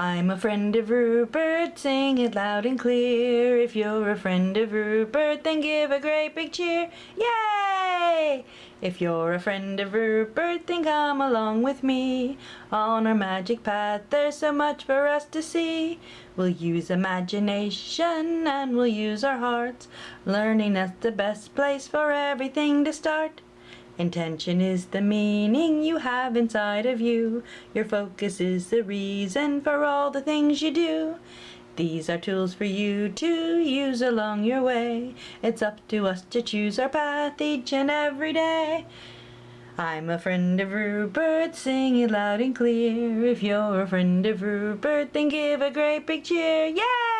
I'm a friend of Rupert, sing it loud and clear. If you're a friend of Rupert, then give a great big cheer. Yay! If you're a friend of Rupert, then come along with me. On our magic path, there's so much for us to see. We'll use imagination and we'll use our hearts. Learning that's the best place for everything to start. Intention is the meaning you have inside of you. Your focus is the reason for all the things you do. These are tools for you to use along your way. It's up to us to choose our path each and every day. I'm a friend of Rupert, sing it loud and clear. If you're a friend of Rupert, then give a great big cheer. Yay!